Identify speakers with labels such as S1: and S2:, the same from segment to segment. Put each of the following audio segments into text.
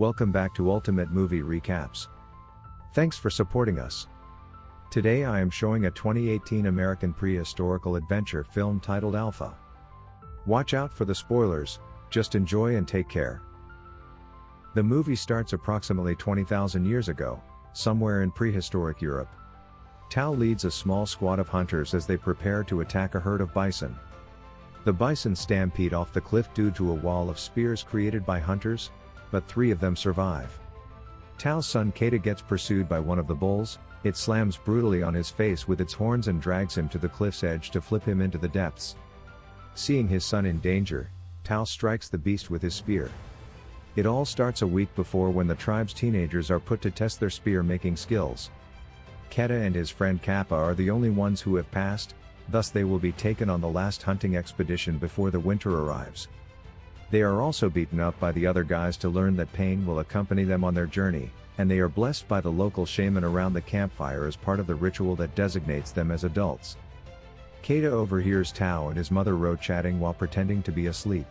S1: Welcome back to Ultimate Movie Recaps. Thanks for supporting us. Today I am showing a 2018 American prehistorical adventure film titled Alpha. Watch out for the spoilers, just enjoy and take care. The movie starts approximately 20,000 years ago, somewhere in prehistoric Europe. Tau leads a small squad of hunters as they prepare to attack a herd of bison. The bison stampede off the cliff due to a wall of spears created by hunters, but three of them survive. Tau's son Keda gets pursued by one of the bulls, it slams brutally on his face with its horns and drags him to the cliff's edge to flip him into the depths. Seeing his son in danger, Tau strikes the beast with his spear. It all starts a week before when the tribe's teenagers are put to test their spear making skills. Keda and his friend Kappa are the only ones who have passed, thus they will be taken on the last hunting expedition before the winter arrives. They are also beaten up by the other guys to learn that pain will accompany them on their journey, and they are blessed by the local shaman around the campfire as part of the ritual that designates them as adults. Keda overhears Tau and his mother Rho chatting while pretending to be asleep.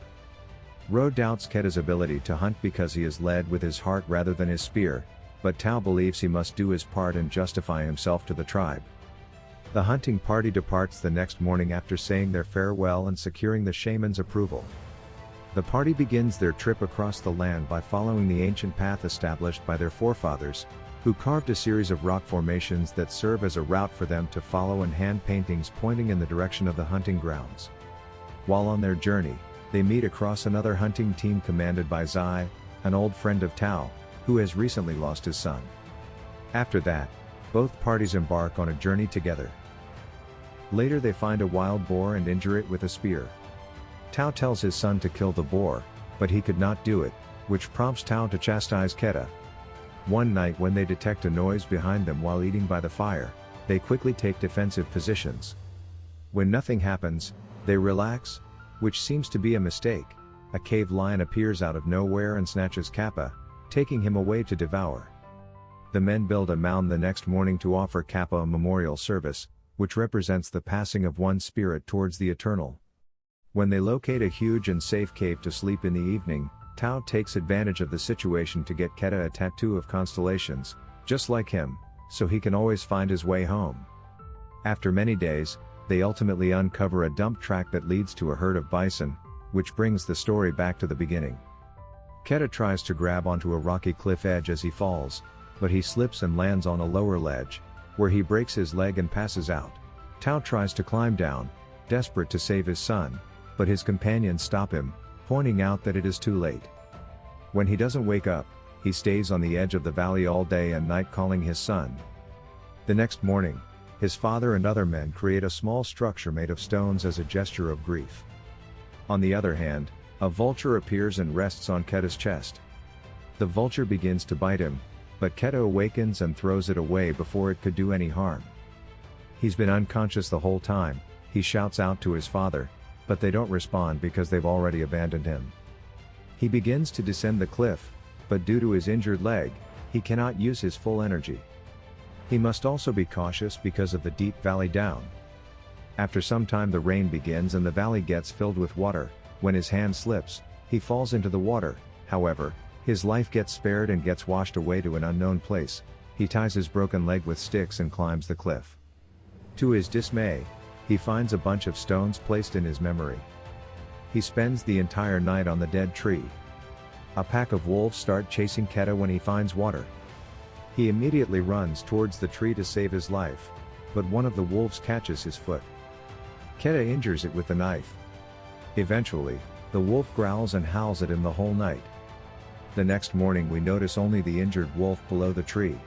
S1: Rho doubts Keda's ability to hunt because he is led with his heart rather than his spear, but Tau believes he must do his part and justify himself to the tribe. The hunting party departs the next morning after saying their farewell and securing the shaman's approval. The party begins their trip across the land by following the ancient path established by their forefathers, who carved a series of rock formations that serve as a route for them to follow and hand paintings pointing in the direction of the hunting grounds. While on their journey, they meet across another hunting team commanded by Zai, an old friend of Tau, who has recently lost his son. After that, both parties embark on a journey together. Later they find a wild boar and injure it with a spear. Tau tells his son to kill the boar, but he could not do it, which prompts Tau to chastise Keda. One night when they detect a noise behind them while eating by the fire, they quickly take defensive positions. When nothing happens, they relax, which seems to be a mistake. A cave lion appears out of nowhere and snatches Kappa, taking him away to devour. The men build a mound the next morning to offer Kappa a memorial service, which represents the passing of one spirit towards the eternal. When they locate a huge and safe cave to sleep in the evening, Tau takes advantage of the situation to get Keda a tattoo of constellations, just like him, so he can always find his way home. After many days, they ultimately uncover a dump track that leads to a herd of bison, which brings the story back to the beginning. Keda tries to grab onto a rocky cliff edge as he falls, but he slips and lands on a lower ledge, where he breaks his leg and passes out. Tau tries to climb down, desperate to save his son, but his companions stop him, pointing out that it is too late. When he doesn't wake up, he stays on the edge of the valley all day and night calling his son. The next morning, his father and other men create a small structure made of stones as a gesture of grief. On the other hand, a vulture appears and rests on Keda's chest. The vulture begins to bite him, but Keda awakens and throws it away before it could do any harm. He's been unconscious the whole time, he shouts out to his father, but they don't respond because they've already abandoned him. He begins to descend the cliff, but due to his injured leg, he cannot use his full energy. He must also be cautious because of the deep valley down. After some time the rain begins and the valley gets filled with water, when his hand slips, he falls into the water, however, his life gets spared and gets washed away to an unknown place, he ties his broken leg with sticks and climbs the cliff. To his dismay, he finds a bunch of stones placed in his memory. He spends the entire night on the dead tree. A pack of wolves start chasing Keda when he finds water. He immediately runs towards the tree to save his life, but one of the wolves catches his foot. Keda injures it with the knife. Eventually, the wolf growls and howls at him the whole night. The next morning we notice only the injured wolf below the tree.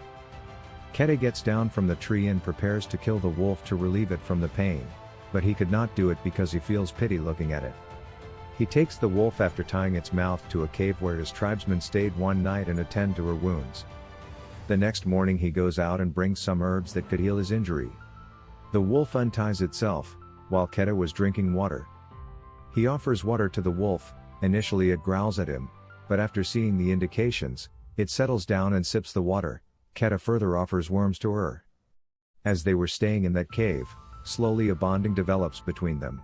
S1: Keda gets down from the tree and prepares to kill the wolf to relieve it from the pain, but he could not do it because he feels pity looking at it. He takes the wolf after tying its mouth to a cave where his tribesmen stayed one night and attend to her wounds. The next morning he goes out and brings some herbs that could heal his injury. The wolf unties itself, while Keda was drinking water. He offers water to the wolf, initially it growls at him, but after seeing the indications, it settles down and sips the water, Keda further offers worms to her. As they were staying in that cave, slowly a bonding develops between them.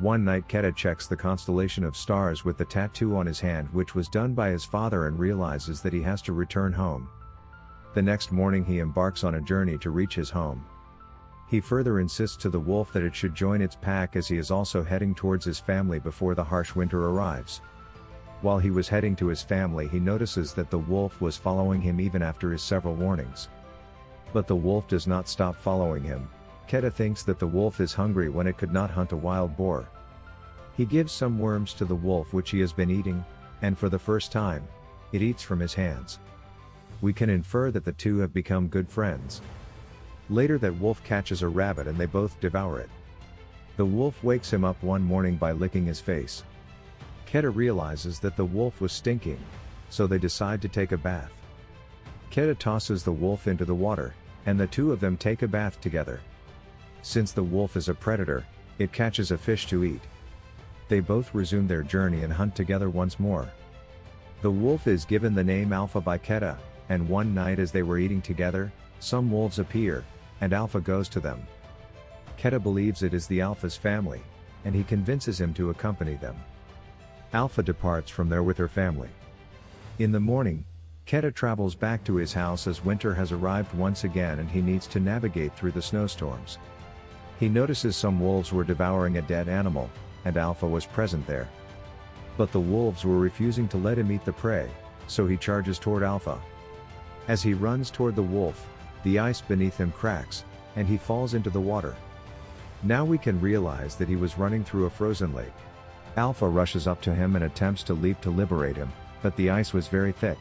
S1: One night Keda checks the constellation of stars with the tattoo on his hand which was done by his father and realizes that he has to return home. The next morning he embarks on a journey to reach his home. He further insists to the wolf that it should join its pack as he is also heading towards his family before the harsh winter arrives. While he was heading to his family he notices that the wolf was following him even after his several warnings. But the wolf does not stop following him, Keda thinks that the wolf is hungry when it could not hunt a wild boar. He gives some worms to the wolf which he has been eating, and for the first time, it eats from his hands. We can infer that the two have become good friends. Later that wolf catches a rabbit and they both devour it. The wolf wakes him up one morning by licking his face. Keda realizes that the wolf was stinking, so they decide to take a bath. Keda tosses the wolf into the water, and the two of them take a bath together. Since the wolf is a predator, it catches a fish to eat. They both resume their journey and hunt together once more. The wolf is given the name Alpha by Keda, and one night as they were eating together, some wolves appear, and Alpha goes to them. Keda believes it is the Alpha's family, and he convinces him to accompany them. Alpha departs from there with her family. In the morning, Keda travels back to his house as winter has arrived once again and he needs to navigate through the snowstorms. He notices some wolves were devouring a dead animal, and Alpha was present there. But the wolves were refusing to let him eat the prey, so he charges toward Alpha. As he runs toward the wolf, the ice beneath him cracks, and he falls into the water. Now we can realize that he was running through a frozen lake. Alpha rushes up to him and attempts to leap to liberate him, but the ice was very thick.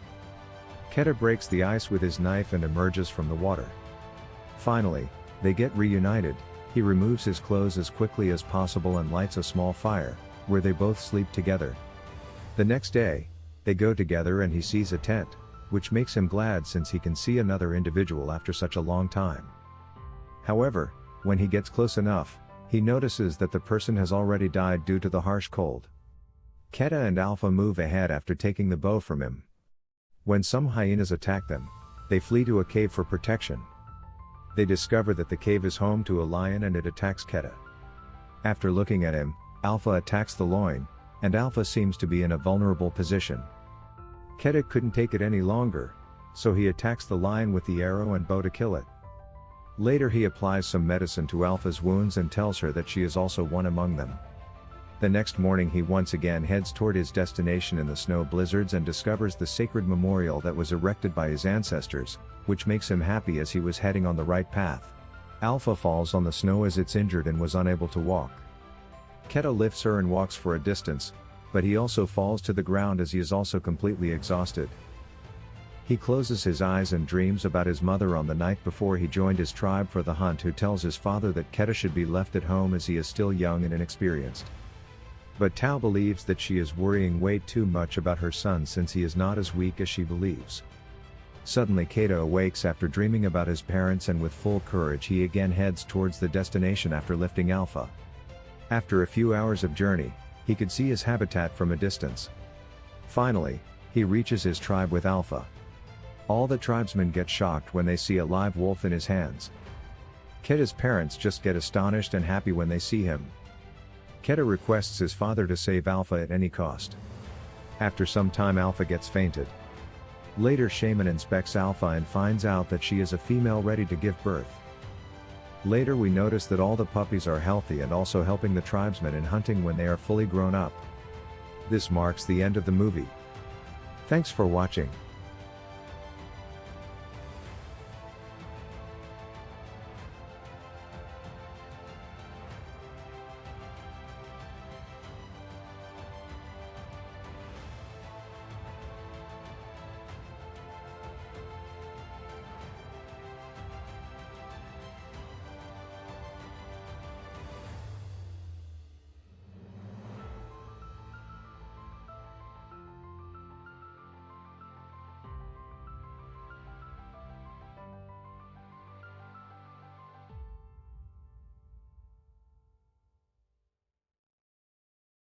S1: Keda breaks the ice with his knife and emerges from the water. Finally, they get reunited, he removes his clothes as quickly as possible and lights a small fire, where they both sleep together. The next day, they go together and he sees a tent, which makes him glad since he can see another individual after such a long time. However, when he gets close enough, he notices that the person has already died due to the harsh cold. Keda and Alpha move ahead after taking the bow from him. When some hyenas attack them, they flee to a cave for protection. They discover that the cave is home to a lion and it attacks Keda. After looking at him, Alpha attacks the loin, and Alpha seems to be in a vulnerable position. Keda couldn't take it any longer, so he attacks the lion with the arrow and bow to kill it. Later he applies some medicine to Alpha's wounds and tells her that she is also one among them. The next morning he once again heads toward his destination in the snow blizzards and discovers the sacred memorial that was erected by his ancestors, which makes him happy as he was heading on the right path. Alpha falls on the snow as it's injured and was unable to walk. Keda lifts her and walks for a distance, but he also falls to the ground as he is also completely exhausted. He closes his eyes and dreams about his mother on the night before he joined his tribe for the hunt who tells his father that Keda should be left at home as he is still young and inexperienced. But Tau believes that she is worrying way too much about her son since he is not as weak as she believes. Suddenly Keda awakes after dreaming about his parents and with full courage he again heads towards the destination after lifting Alpha. After a few hours of journey, he could see his habitat from a distance. Finally, he reaches his tribe with Alpha. All the tribesmen get shocked when they see a live wolf in his hands. Keda's parents just get astonished and happy when they see him. Keda requests his father to save Alpha at any cost. After some time Alpha gets fainted. Later Shaman inspects Alpha and finds out that she is a female ready to give birth. Later we notice that all the puppies are healthy and also helping the tribesmen in hunting when they are fully grown up. This marks the end of the movie. Thanks for watching.